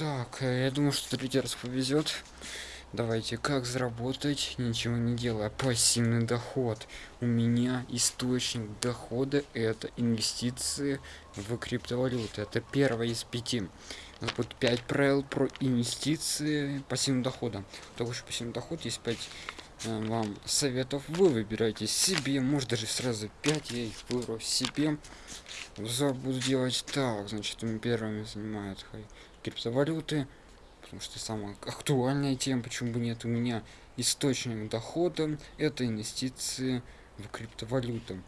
Так, э, я думаю, что третий раз повезет. Давайте, как заработать, ничего не делая, пассивный доход. У меня источник дохода это инвестиции в криптовалюты. Это первое из пяти. Будет 5 правил про инвестиции пассивного дохода. Того что пассивный доход есть 5 э, вам советов. Вы выбираете себе, может даже сразу 5, я их выберу себе. Взор буду делать так, значит, первыми занимают криптовалюты потому что самая актуальная тема, почему бы нет у меня источник дохода, это инвестиции в криптовалюту.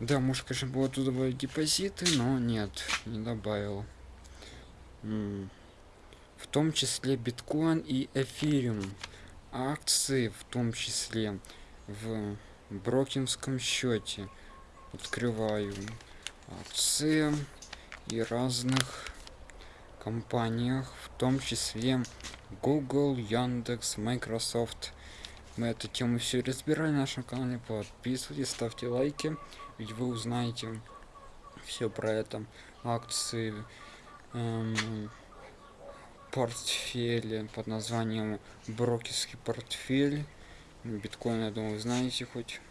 Да, может, конечно, было туда добавить депозиты, но нет, не добавил. В том числе биткоин и эфириум. Акции в том числе в брокинском счете. Открываю акции и разных компаниях, в том числе Google, Яндекс, Microsoft. Мы эту тему все разбирали на нашем канале. Подписывайтесь, ставьте лайки, ведь вы узнаете все про это. Акции, эм, портфели под названием брокерский портфель. Биткоин, я думаю, знаете хоть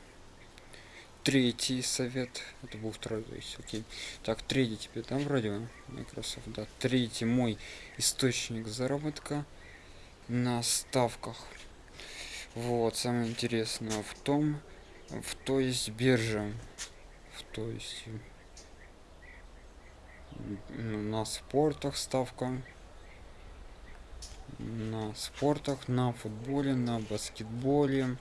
третий совет. Это был второй то есть окей. Так третий тебе там вроде microsoft да. Третий мой источник заработка на ставках. Вот самое интересное в том в то есть биржа в то есть на спортах ставка на спортах на футболе на баскетболе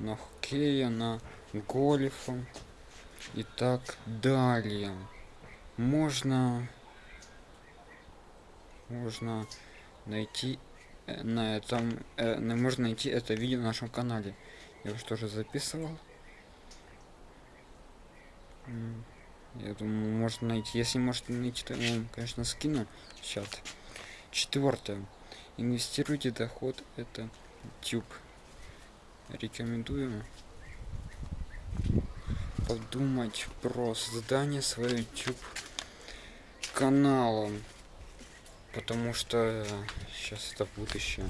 на хоккее на гольфом и так далее. Можно можно найти э, на этом э, можно найти это видео на нашем канале. Я уже тоже записывал. Я думаю можно найти. Если можете найти то я вам конечно скину чат. Четвертое. Инвестируйте доход. Это YouTube. Рекомендую подумать про создание своего YouTube канала. Потому что сейчас это будущее.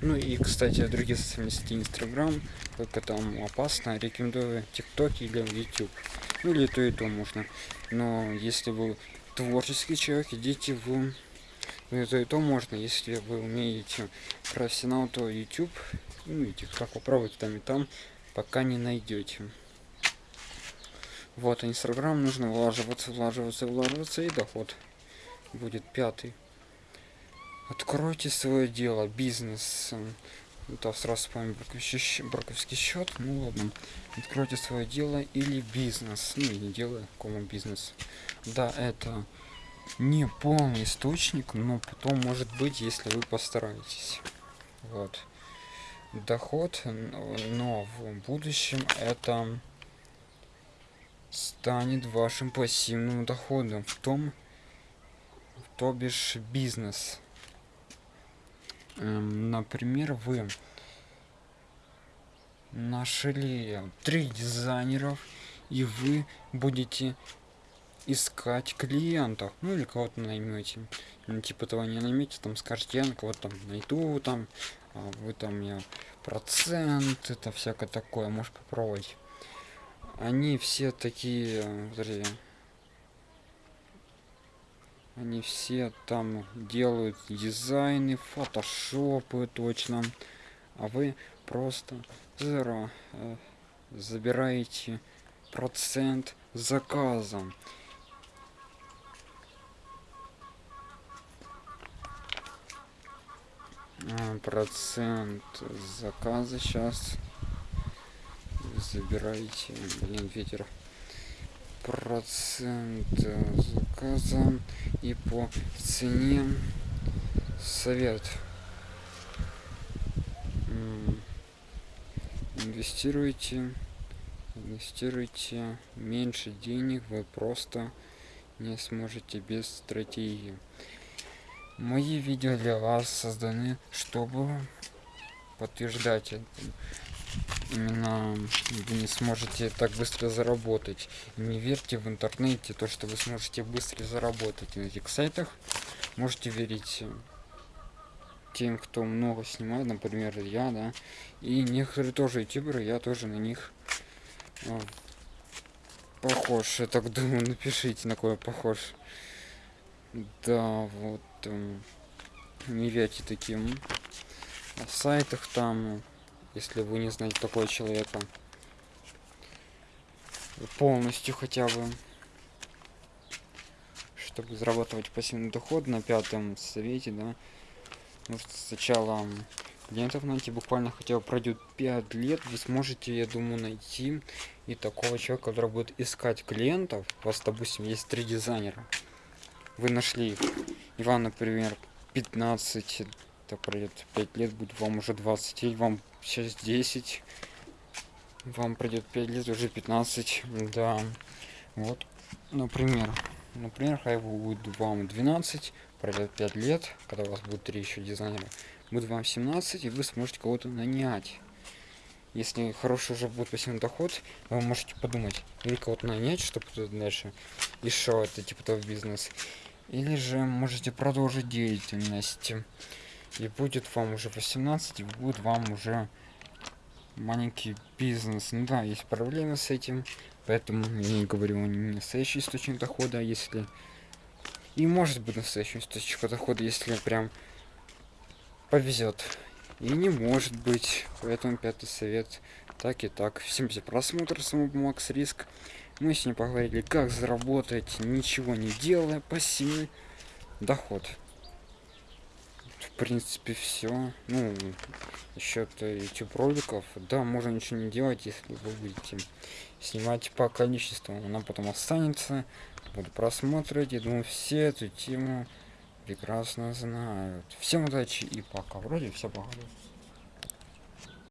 Ну и кстати другие социальные сети инстаграм только там опасно рекомендую тикток или youtube. Ну или то и то можно. Но если вы творческий человек идите в ну, то и то можно. Если вы умеете профессионал то youtube ну и тикток попробуйте там и там пока не найдете вот инстаграм нужно влаживаться влаживаться влаживаться и доход будет пятый. Откройте свое дело бизнес. Да сразу помню браковский счет. Ну ладно. Откройте свое дело или бизнес. Ну не дело кому бизнес. Да это не полный источник но потом может быть если вы постараетесь. Вот. Доход но в будущем это станет вашим пассивным доходом в том то бишь бизнес. Эм, например вы нашли три дизайнеров и вы будете искать клиентов. Ну или кого-то наймете. Ну, типа того не наймете там скажете я кого-то там найду там а вы там я процент это всякое такое может попробовать они все такие подожди, они все там делают дизайны фотошопы точно. А вы просто зеро э, забираете процент заказом а, процент заказа сейчас забираете блин ветер процент заказа и по цене совет. Инвестируйте инвестируйте меньше денег вы просто не сможете без стратегии. Мои видео для вас созданы чтобы подтверждать именно вы не сможете так быстро заработать. Не верьте в интернете то что вы сможете быстро заработать. На этих сайтах можете верить тем, кто много снимает, например, я, да, и некоторые тоже ютуберы, я тоже на них э, похож, я так думаю, напишите, на кого я похож. Да, вот, э, не верьте таким. Сайтах там, если вы не знаете такого человека. Полностью хотя бы. Чтобы зарабатывать пассивный доход на пятом совете да. Нужно сначала клиентов найти буквально хотя бы пройдет 5 лет вы сможете я думаю найти и такого человека который будет искать клиентов. У вас допустим есть три дизайнера. Вы нашли их и например 15 это пройдет 5 лет будет вам уже 20 или вам сейчас 10 вам пройдет 5 лет уже 15 да. Вот например. Например хай будет вам 12 пройдет 5 лет когда у вас будет 3 еще дизайнера будет вам 17 и вы сможете кого-то нанять. Если хороший уже будет пассивный доход вы можете подумать или кого-то нанять чтобы дальше еще это типа того бизнес или же можете продолжить деятельность и будет вам уже 18 и будет вам уже маленький бизнес. Ну да есть проблемы с этим поэтому я не говорю не настоящий источник дохода если и может быть настоящий источник дохода если прям повезет. И не может быть. Поэтому пятый совет. Так и так. Всем за просмотр. Самого макс риск. Мы с ним поговорили как заработать ничего не делая пассивный доход в принципе все ну счет youtube роликов. Да можно ничего не делать если вы будете снимать по количеству. Она потом останется. Буду просмотреть я думаю все эту тему прекрасно знают. Всем удачи и пока. Вроде все поговорили